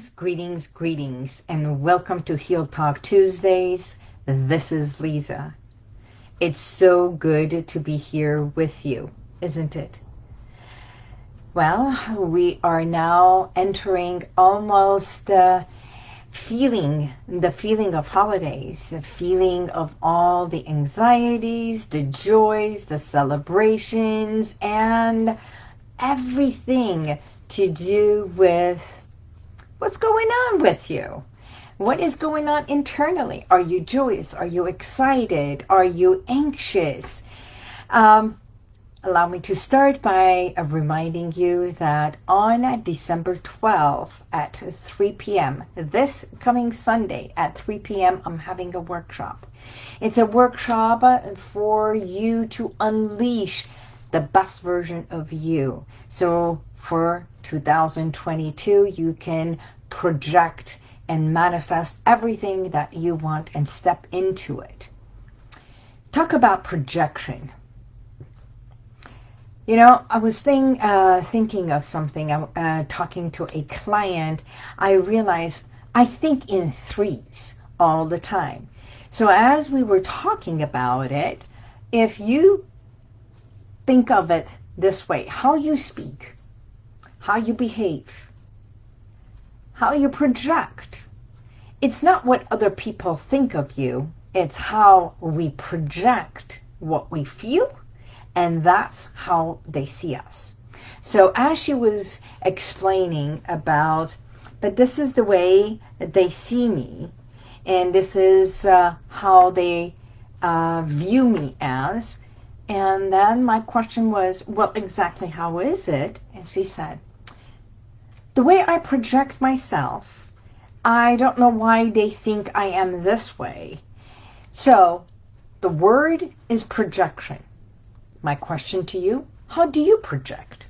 Greetings, greetings, greetings, and welcome to Heal Talk Tuesdays. This is Lisa. It's so good to be here with you, isn't it? Well, we are now entering almost uh, feeling, the feeling of holidays, the feeling of all the anxieties, the joys, the celebrations, and everything to do with what's going on with you. What is going on internally? Are you joyous? Are you excited? Are you anxious? Um, allow me to start by uh, reminding you that on December 12th at 3 p.m., this coming Sunday at 3 p.m., I'm having a workshop. It's a workshop for you to unleash the best version of you. So for 2022, you can project and manifest everything that you want and step into it. Talk about projection. You know, I was think, uh, thinking of something, uh, talking to a client, I realized I think in threes all the time. So as we were talking about it, if you think of it this way, how you speak, how you behave, how you project. It's not what other people think of you, it's how we project what we feel, and that's how they see us. So as she was explaining about, but this is the way they see me, and this is uh, how they uh, view me as, and then my question was, well, exactly how is it? And she said, the way I project myself, I don't know why they think I am this way. So the word is projection. My question to you, how do you project?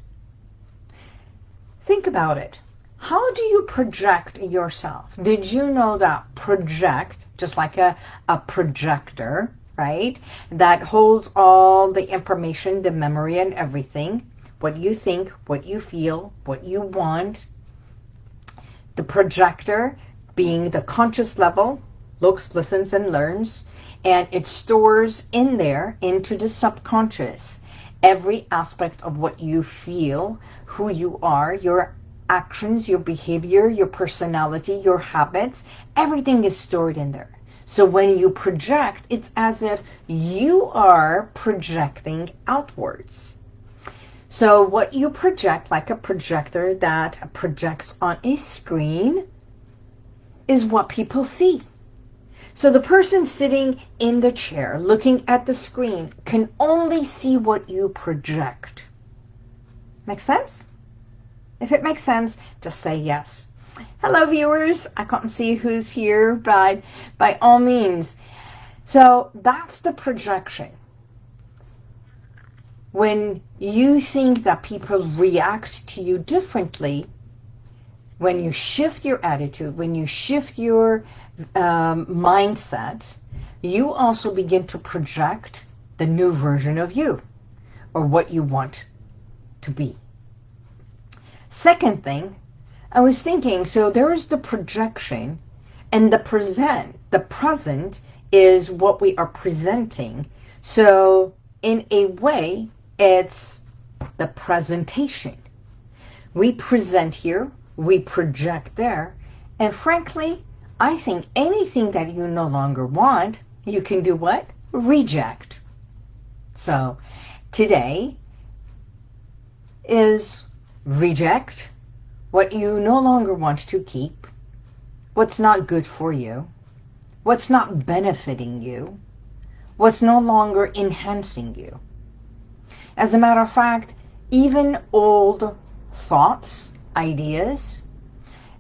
Think about it. How do you project yourself? Did you know that project, just like a, a projector, right, that holds all the information, the memory and everything, what you think, what you feel, what you want. The projector being the conscious level, looks, listens, and learns, and it stores in there into the subconscious every aspect of what you feel, who you are, your actions, your behavior, your personality, your habits, everything is stored in there. So when you project, it's as if you are projecting outwards. So what you project, like a projector that projects on a screen, is what people see. So the person sitting in the chair looking at the screen can only see what you project. Make sense? If it makes sense, just say yes. Hello, viewers. I can't see who's here, but by all means. So that's the projection when you think that people react to you differently, when you shift your attitude, when you shift your um, mindset, you also begin to project the new version of you or what you want to be. Second thing, I was thinking, so there is the projection and the present. The present is what we are presenting. So in a way, it's the presentation. We present here, we project there, and frankly, I think anything that you no longer want, you can do what? Reject. So today is reject what you no longer want to keep, what's not good for you, what's not benefiting you, what's no longer enhancing you. As a matter of fact, even old thoughts, ideas,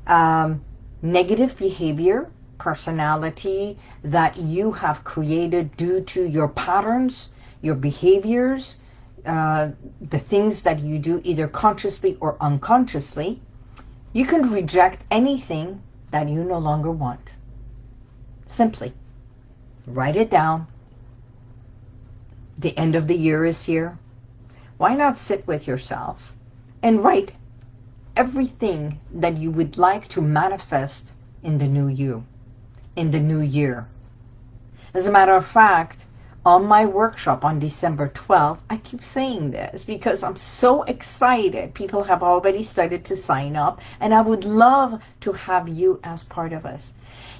um, negative behavior, personality that you have created due to your patterns, your behaviors, uh, the things that you do either consciously or unconsciously, you can reject anything that you no longer want. Simply write it down. The end of the year is here why not sit with yourself and write everything that you would like to manifest in the new you, in the new year. As a matter of fact, on my workshop on December 12th, I keep saying this because I'm so excited. People have already started to sign up, and I would love to have you as part of us.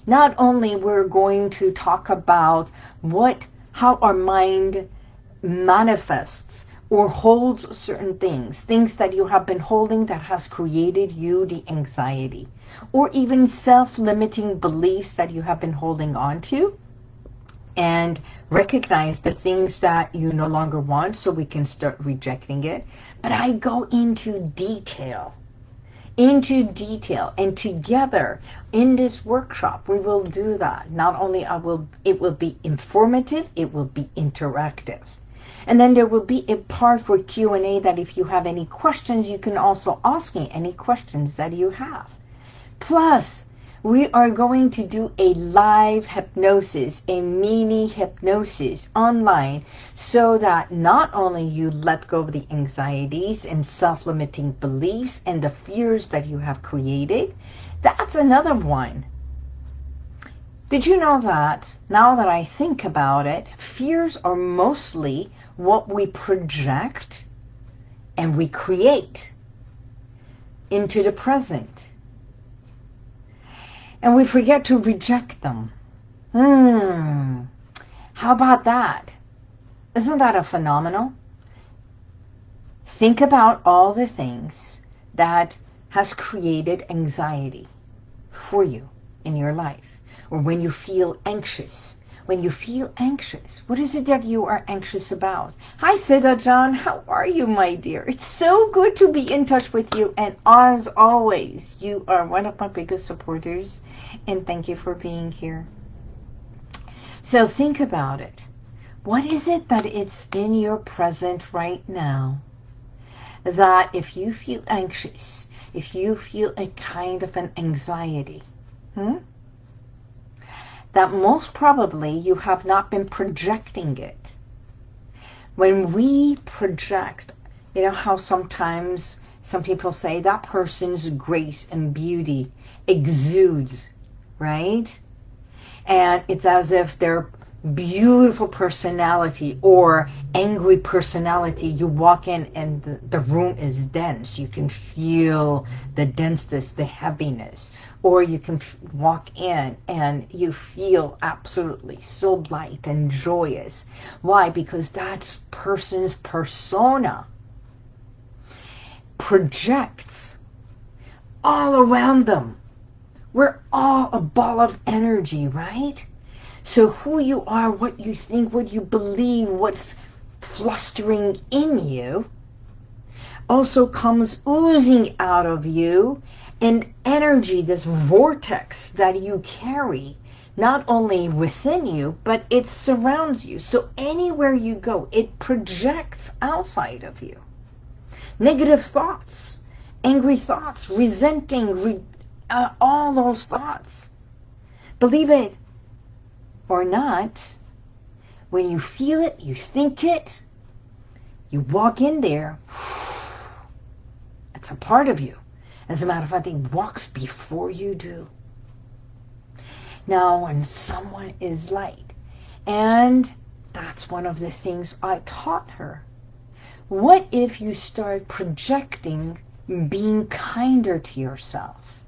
Not only we're going to talk about what, how our mind manifests or holds certain things, things that you have been holding that has created you the anxiety, or even self-limiting beliefs that you have been holding on to, and recognize the things that you no longer want so we can start rejecting it. But I go into detail, into detail, and together in this workshop we will do that. Not only I will, it will be informative, it will be interactive. And then there will be a part for Q&A that if you have any questions, you can also ask me any questions that you have. Plus, we are going to do a live hypnosis, a mini hypnosis online so that not only you let go of the anxieties and self-limiting beliefs and the fears that you have created, that's another one. Did you know that, now that I think about it, fears are mostly what we project and we create into the present. And we forget to reject them. Hmm. How about that? Isn't that a phenomenal? Think about all the things that has created anxiety for you in your life or when you feel anxious. When you feel anxious, what is it that you are anxious about? Hi, Siddha John. How are you, my dear? It's so good to be in touch with you. And as always, you are one of my biggest supporters. And thank you for being here. So think about it. What is it that it's in your present right now that if you feel anxious, if you feel a kind of an anxiety, hmm? That most probably you have not been projecting it. When we project, you know how sometimes some people say that person's grace and beauty exudes, right? And it's as if they're beautiful personality or angry personality, you walk in and the, the, room is dense. You can feel the denseness, the heaviness. Or you can walk in and you feel absolutely so light and joyous. Why? Because that person's persona projects all around them. We're all a ball of energy, right? So who you are, what you think, what you believe, what's flustering in you also comes oozing out of you and energy, this vortex that you carry, not only within you, but it surrounds you. So anywhere you go, it projects outside of you. Negative thoughts, angry thoughts, resenting, re uh, all those thoughts. Believe it, or not, when you feel it, you think it, you walk in there, it's a part of you. As a matter of fact, it walks before you do. Now, when someone is light, and that's one of the things I taught her. What if you start projecting being kinder to yourself?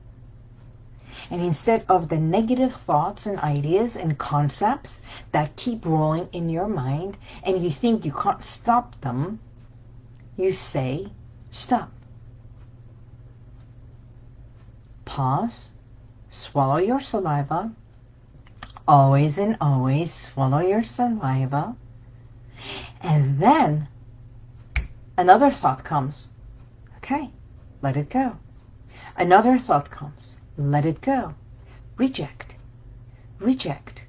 And instead of the negative thoughts and ideas and concepts that keep rolling in your mind and you think you can't stop them, you say, stop. Pause, swallow your saliva, always and always swallow your saliva, and then another thought comes. Okay, let it go. Another thought comes. Let it go. Reject. Reject.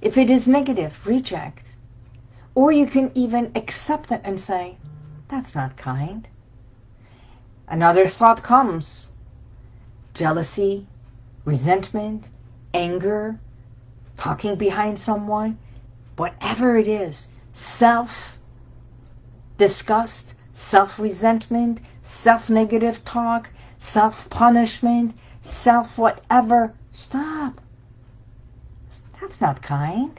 If it is negative, reject. Or you can even accept it and say, that's not kind. Another thought comes. Jealousy, resentment, anger, talking behind someone, whatever it is, self-disgust, self-resentment, self-negative talk, self-punishment, self-whatever. Stop. That's not kind.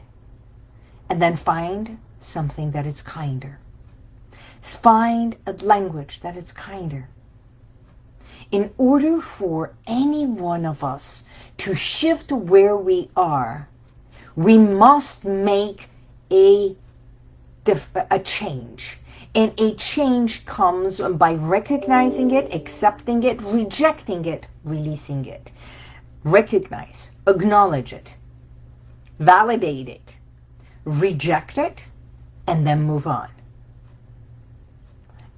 And then find something that is kinder. Find a language that is kinder. In order for any one of us to shift where we are, we must make a, a change. And a change comes by recognizing it, accepting it, rejecting it, releasing it. Recognize, acknowledge it, validate it, reject it, and then move on.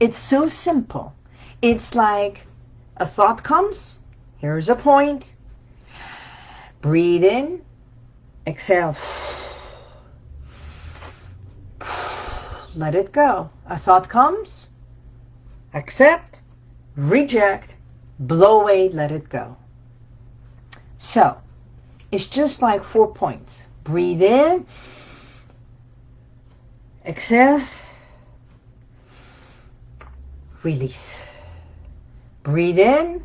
It's so simple. It's like a thought comes, here's a point, breathe in, exhale, let it go. A thought comes, accept, reject, blow away, let it go. So, it's just like four points. Breathe in, exhale, release. Breathe in,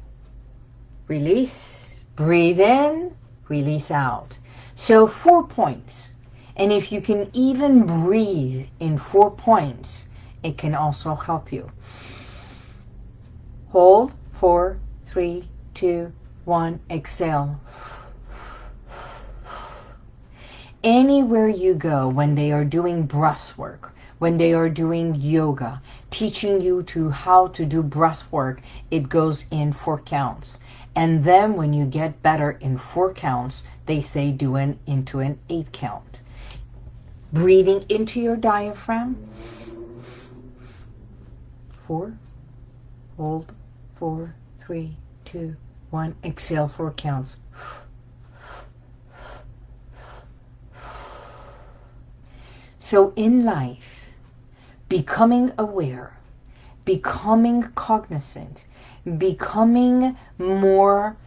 release, breathe in, release out. So four points. And if you can even breathe in four points, it can also help you. Hold, four, three, two, one, exhale. Anywhere you go when they are doing breath work, when they are doing yoga, teaching you to how to do breath work, it goes in four counts. And then when you get better in four counts, they say do an into an eight count breathing into your diaphragm. Four, hold, four, three, two, one. Exhale four counts. So in life, becoming aware, becoming cognizant, becoming more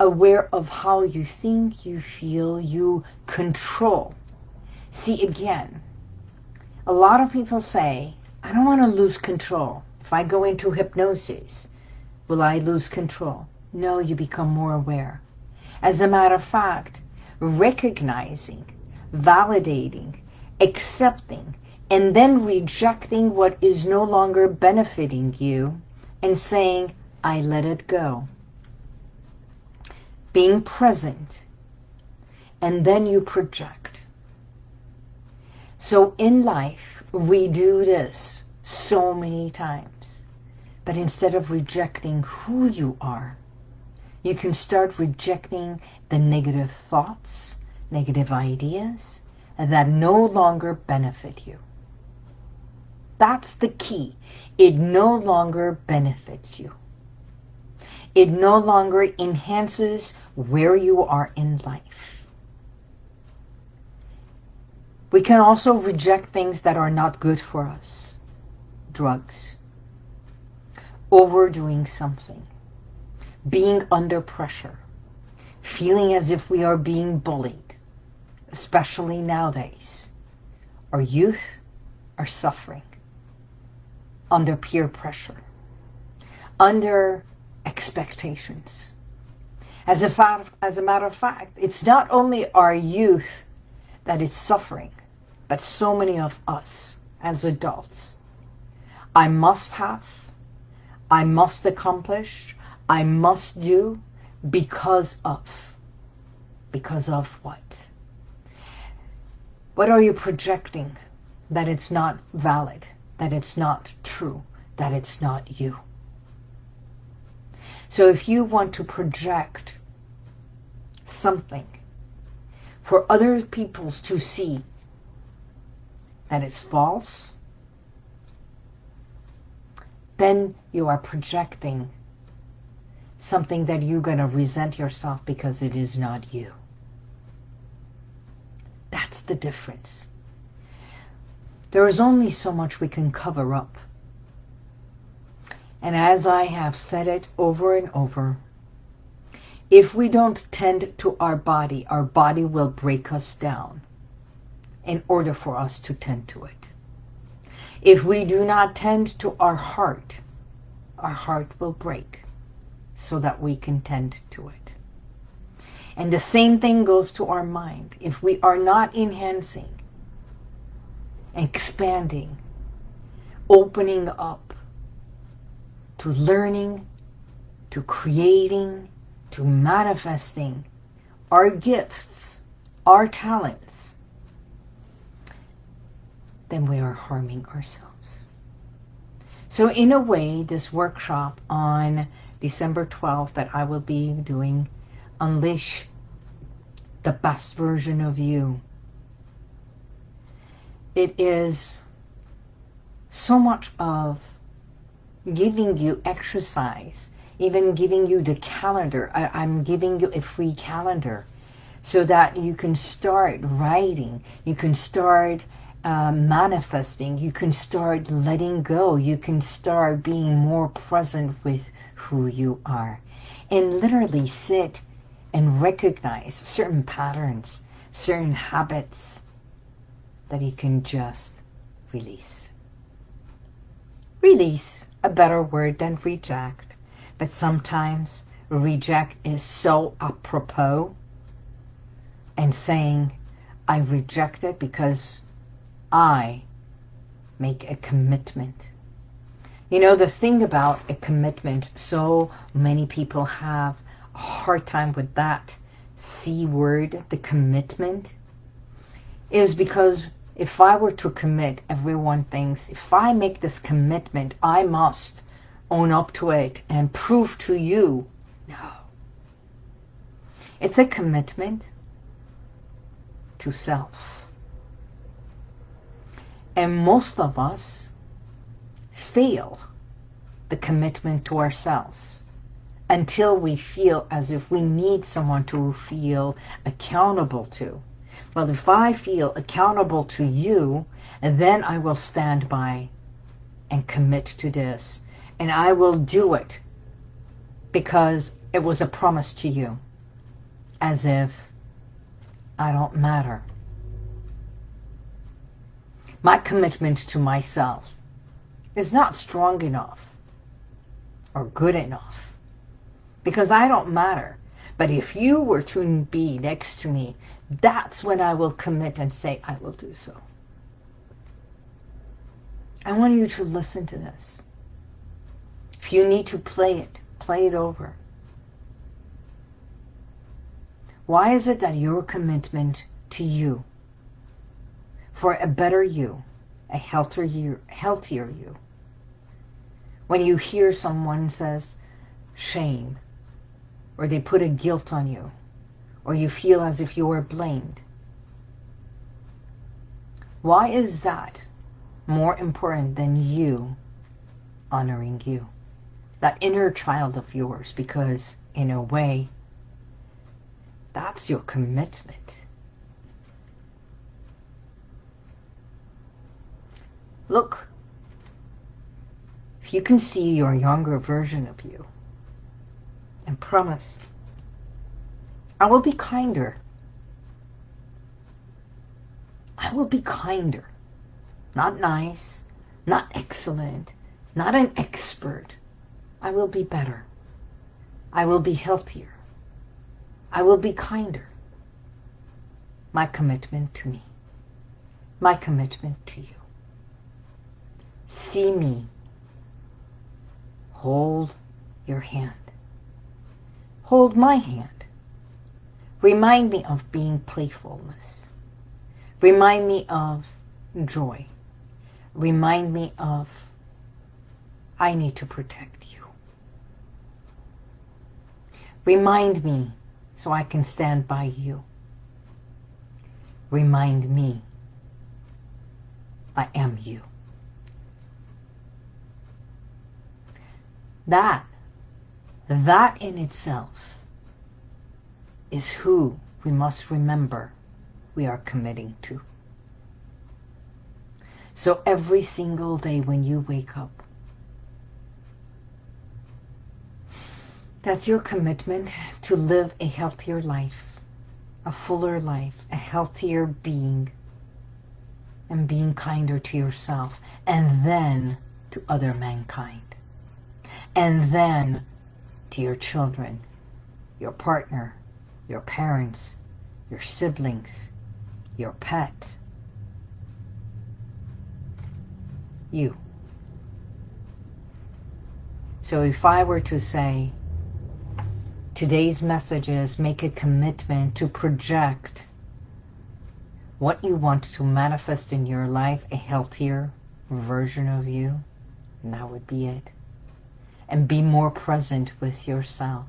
aware of how you think, you feel, you control See, again, a lot of people say, I don't want to lose control. If I go into hypnosis, will I lose control? No, you become more aware. As a matter of fact, recognizing, validating, accepting, and then rejecting what is no longer benefiting you and saying, I let it go. Being present, and then you project. So in life, we do this so many times. But instead of rejecting who you are, you can start rejecting the negative thoughts, negative ideas that no longer benefit you. That's the key. It no longer benefits you. It no longer enhances where you are in life. We can also reject things that are not good for us. Drugs. Overdoing something. Being under pressure. Feeling as if we are being bullied. Especially nowadays. Our youth are suffering. Under peer pressure. Under expectations. As a, as a matter of fact, it's not only our youth that is suffering but so many of us as adults. I must have, I must accomplish, I must do because of. Because of what? What are you projecting that it's not valid, that it's not true, that it's not you? So if you want to project something for other peoples to see that is false, then you are projecting something that you're going to resent yourself because it is not you. That's the difference. There is only so much we can cover up. And as I have said it over and over, if we don't tend to our body, our body will break us down in order for us to tend to it. If we do not tend to our heart, our heart will break. so that we can tend to it. And the same thing goes to our mind. If we are not enhancing, expanding, opening up to learning, to creating, to manifesting our gifts, our talents, then we are harming ourselves. So in a way, this workshop on December 12th that I will be doing, Unleash the Best Version of You. It is so much of giving you exercise, even giving you the calendar. I, am giving you a free calendar so that you can start writing, you can start uh, manifesting, you can start letting go, you can start being more present with who you are. And literally sit and recognize certain patterns, certain habits that you can just release. Release, a better word than reject, but sometimes reject is so apropos and saying, I reject it because I make a commitment. You know, the thing about a commitment, so many people have a hard time with that C word, the commitment, is because if I were to commit, everyone thinks, if I make this commitment, I must own up to it and prove to you. No. It's a commitment to self. And most of us fail the commitment to ourselves until we feel as if we need someone to feel accountable to. Well, if I feel accountable to you, then I will stand by and commit to this. And I will do it because it was a promise to you. As if I don't matter my commitment to myself is not strong enough or good enough because I don't matter. But if you were to be next to me, that's when I will commit and say, I will do so. I want you to listen to this. If you need to play it, play it over. Why is it that your commitment to you for a better you, a healthier you, healthier you. When you hear someone says shame, or they put a guilt on you, or you feel as if you are blamed. Why is that more important than you honoring you? That inner child of yours, because in a way, that's your commitment. Look, if you can see your younger version of you and promise, I will be kinder. I will be kinder. Not nice, not excellent, not an expert. I will be better. I will be healthier. I will be kinder. My commitment to me. My commitment to you see me. Hold your hand. Hold my hand. Remind me of being playfulness. Remind me of joy. Remind me of I need to protect you. Remind me so I can stand by you. Remind me I am you. That, that in itself is who we must remember we are committing to. So every single day when you wake up, that's your commitment to live a healthier life, a fuller life, a healthier being, and being kinder to yourself, and then to other mankind and then to your children, your partner, your parents, your siblings, your pet, you. So if I were to say, today's message is make a commitment to project what you want to manifest in your life, a healthier version of you, and that would be it. And be more present with yourself,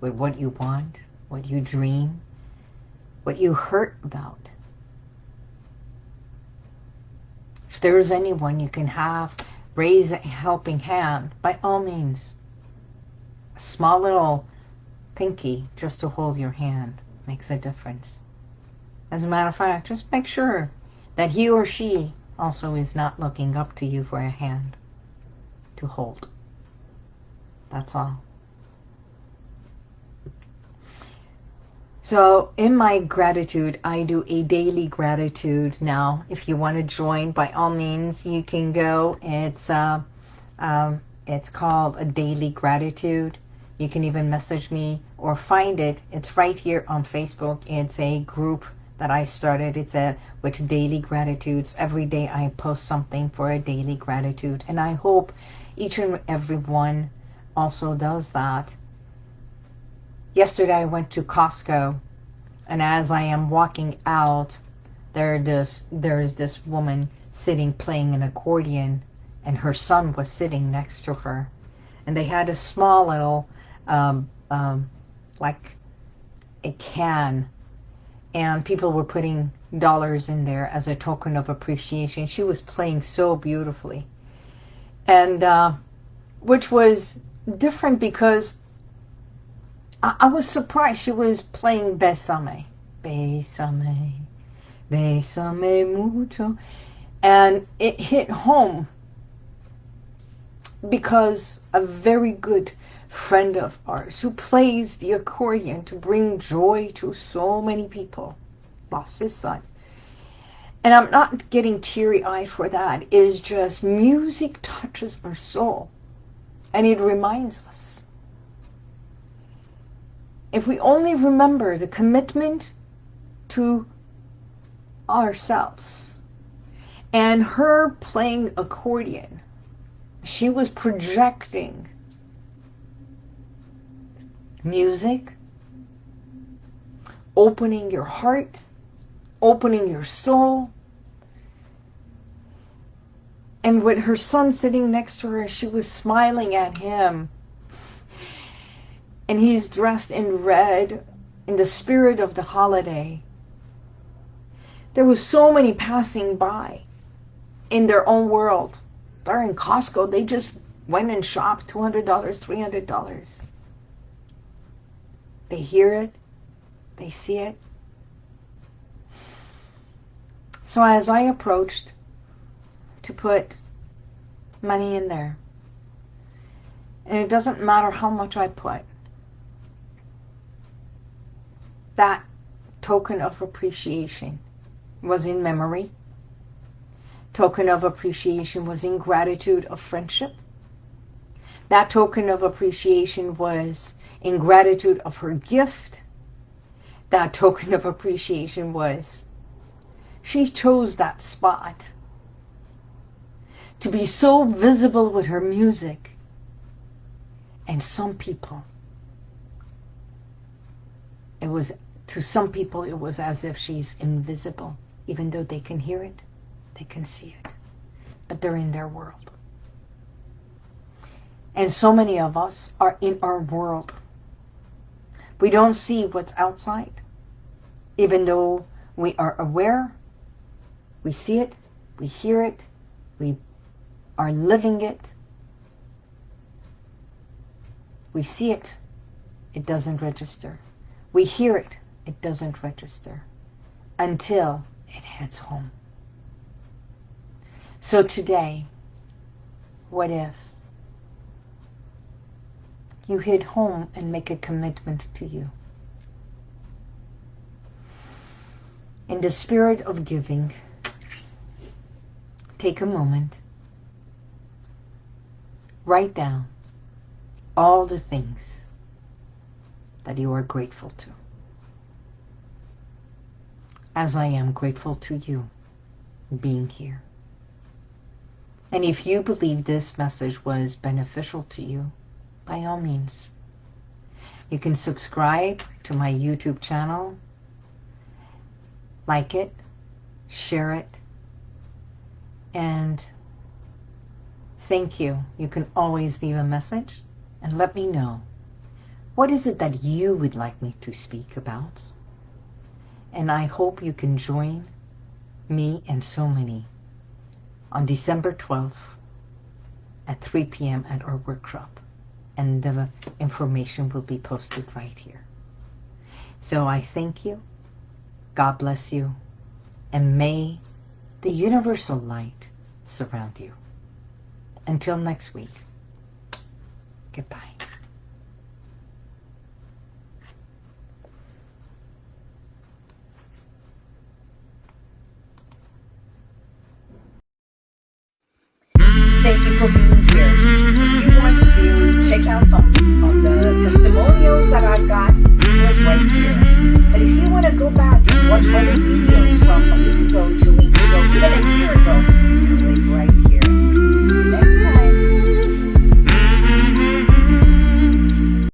with what you want, what you dream, what you hurt about. If there is anyone you can have raise a helping hand, by all means. A small little pinky just to hold your hand makes a difference. As a matter of fact, just make sure that he or she also is not looking up to you for a hand to hold. That's all. So in my gratitude, I do a daily gratitude now. If you want to join, by all means, you can go. It's uh, um, it's called a daily gratitude. You can even message me or find it. It's right here on Facebook. It's a group that I started. It's a with daily gratitudes. Every day I post something for a daily gratitude. And I hope each and every one also does that. Yesterday I went to Costco and as I am walking out there this there is this woman sitting playing an accordion and her son was sitting next to her and they had a small little um, um, like a can and people were putting dollars in there as a token of appreciation. She was playing so beautifully. And uh, which was different because I, I, was surprised she was playing Besame. Besame, Besame mucho. And it hit home because a very good friend of ours who plays the accordion to bring joy to so many people lost his son. And I'm not getting teary-eyed for that. It's just music touches our soul. And it reminds us. If we only remember the commitment to ourselves and her playing accordion, she was projecting music, opening your heart, opening your soul. And with her son sitting next to her, she was smiling at him. And he's dressed in red in the spirit of the holiday. There was so many passing by in their own world. They're in Costco. They just went and shopped $200, $300. They hear it. They see it. So as I approached to put money in there, and it doesn't matter how much I put, that token of appreciation was in memory. Token of appreciation was in gratitude of friendship. That token of appreciation was in gratitude of her gift, that token of appreciation was she chose that spot to be so visible with her music. And some people, it was, to some people, it was as if she's invisible. Even though they can hear it, they can see it. But they're in their world. And so many of us are in our world. We don't see what's outside. Even though we are aware, we see it, we hear it, we are living it. We see it, it doesn't register. We hear it, it doesn't register until it heads home. So today, what if you hit home and make a commitment to you. In the spirit of giving, take a moment, write down all the things that you are grateful to. As I am grateful to you being here. And if you believe this message was beneficial to you, by all means, you can subscribe to my YouTube channel, like it, share it, and thank you. You can always leave a message and let me know what is it that you would like me to speak about. And I hope you can join me and so many on December 12th at 3 p.m. at our workshop. And the information will be posted right here. So I thank you. God bless you. And may the universal light surround you. Until next week, goodbye.